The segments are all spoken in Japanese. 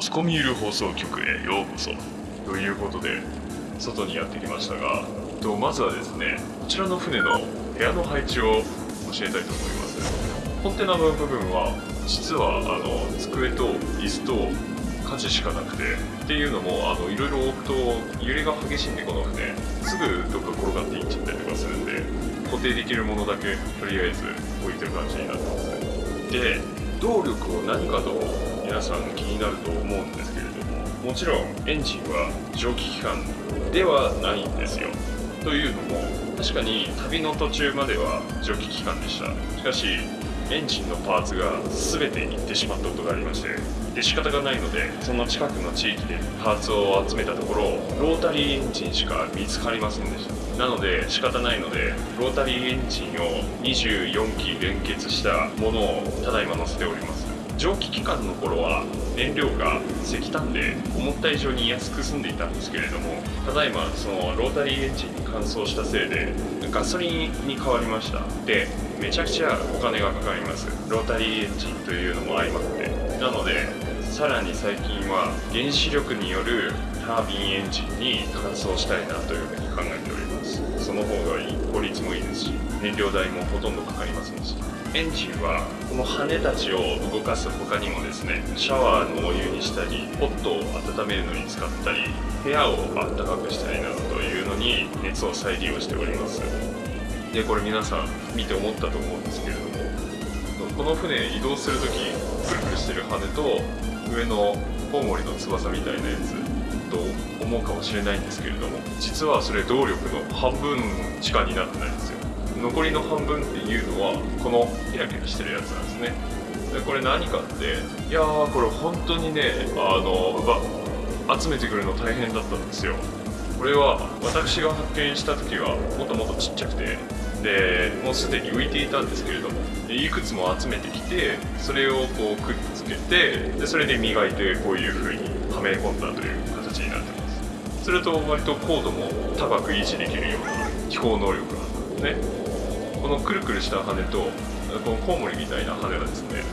スコミール放送局へようこそ。ということで外にやってきましたがとまずはですねこちらの船の部屋の配置を教えたいと思います。コンテナの部分は実はあの机と椅子と火事しかなくてっていうのもあのいろいろ置くと揺れが激しいんでこの船。すぐどっか転がっていっちゃったりとかするんで固定できるものだけとりあえず置いてる感じになってます。で動力を何かと皆さん気になると思うんですけれどももちろんエンジンは蒸気機関ではないんですよ。というのも確かに旅の途中までは蒸気機関でした。しかしエンジンのパーツが全て行ってしまったことがありましてで仕方がないのでその近くの地域でパーツを集めたところロータリーエンジンしか見つかりませんでした。なので仕方ないのでロータリーエンジンを24機連結したものをただいま乗せております。蒸気機関の頃は燃料が石炭で思った以上に安く済んでいたんですけれどもただいまそのロータリーエンジンに乾燥したせいでガソリンに変わりました。でめちゃくちゃお金がかかります。ロータリーエンジンというのも相まって。なのでさらに最近は原子力によるタービンエンジンに乾燥したいなというふうに考えております。その方がいい効率もいいですし燃料代もほとんどかかりませんし。エンジンはこの羽たちを動かす他にもですねシャワーのお湯にしたりポットを温めるのに使ったり部屋を暖かくしたりなどというのに熱を再利用しております。でこれ皆さん見て思ったと思うんですけれどもこの船移動する時くるくるしてる羽と上のコウモリの翼みたいなやつ。と思うかもしれないんですけれども実はそれ動力の半分しかになってないんですよ。残りの半分っていうのはこのキラキラしてるやつなんですね。でこれ何かっていやーこれ本当にねあの集めてくるの大変だったんですよ。これは私が発見した時はもっともっとちっちゃくてでもうすでに浮いていたんですけれどもいくつも集めてきてそれをこうくっつけてでそれで磨いてこういう風にはめ込んだという形すると割と高度も高く維持できるような飛行能力があるんですねこのくるくるした羽とこのコウモリみたいな羽はですね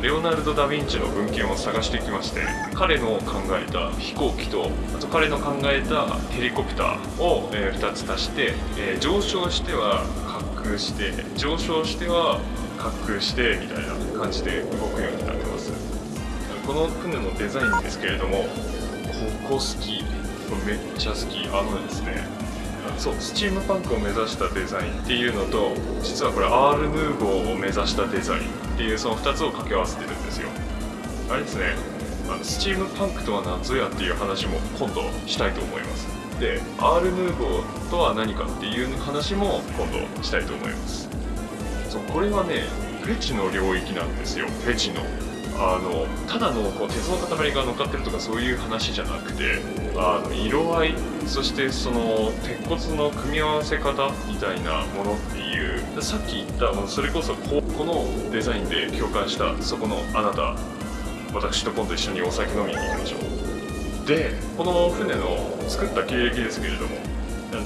レオナルド・ダ・ヴィンチの文献を探してきまして彼の考えた飛行機とあと彼の考えたヘリコプターを、え2つ足して、え上昇しては滑空して上昇しては滑空してみたいな感じで動くようになってます。この船のデザインですけれどもここ好きめっちゃ好き。あのですねそうスチームパンクを目指したデザインっていうのと実はこれアール・ヌーボーを目指したデザインっていうその2つを掛け合わせてるんですよ。あれですねあのスチームパンクとは何ぞやっていう話も今度したいと思います。でアール・ヌーボーとは何かっていう話も今度したいと思います。そうこれはねフェチの領域なんですよ。フェチの。あのただのこう鉄の塊が乗っかってるとかそういう話じゃなくてあの色合いそしてその鉄骨の組み合わせ方みたいなものっていうさっき言ったそれこそここのデザインで共感したそこのあなた私と今度一緒にお酒飲みに行きましょう。でこの船の作った経歴ですけれども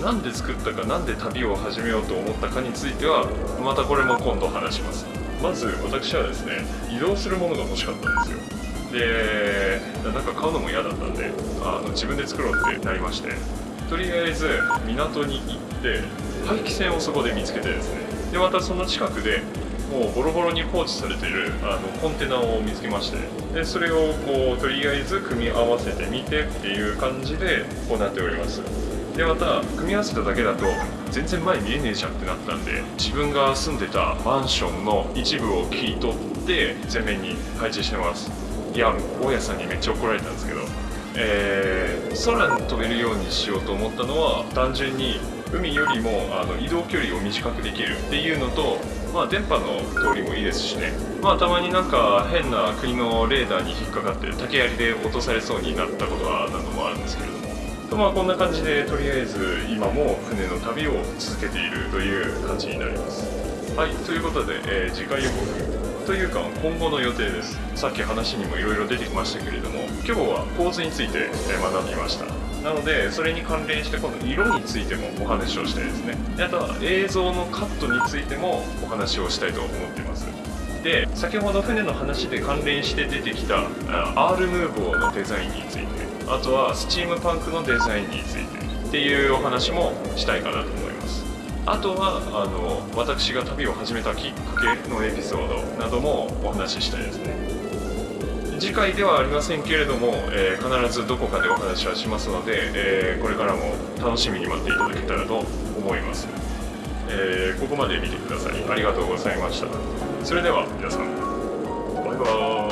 なんで作ったかなんで旅を始めようと思ったかについてはまたこれも今度話しますまず私はですね移動するものが欲しかったんですよ。でなんか買うのも嫌だったんであの自分で作ろうってなりまして。とりあえず港に行って廃棄船をそこで見つけてですね。でまたその近くでもうボロボロに放置されてるあのコンテナを見つけましてでそれをこうとりあえず組み合わせてみてっていう感じで行っております。でまた組み合わせただけだと全然前見えねえじゃんってなったんで自分が住んでたマンションの一部を切り取って前面に配置してます。いや大家さんにめっちゃ怒られたんですけど。えー、空に飛べるようにしようと思ったのは単純に海よりもあの移動距離を短くできるっていうのと、まあ、電波の通りもいいですしね、まあ、たまになんか変な国のレーダーに引っかかって竹槍で落とされそうになったことは何度もあるんですけれども。とまあこんな感じでとりあえず今も船の旅を続けているという感じになります。はいということで、えー、次回予告というか今後の予定です。さっき話にもいろいろ出てきましたけれども今日は構図について学びました。なのでそれに関連して今度色についてもお話をしたいですね。であとは映像のカットについてもお話をしたいと思っています。で先ほど船の話で関連して出てきたあ R ムーボーのデザインについてあとはスチームパンクのデザインについてっていうお話もしたいかなと思います。あとはあの私が旅を始めたきっかけのエピソードなどもお話ししたいですね。次回ではありませんけれども、えー、必ずどこかでお話はしますので、えー、これからも楽しみに待っていただけたらと思います、えー、ここまで見てくださりありがとうございました。それでは皆さんバイバーイ。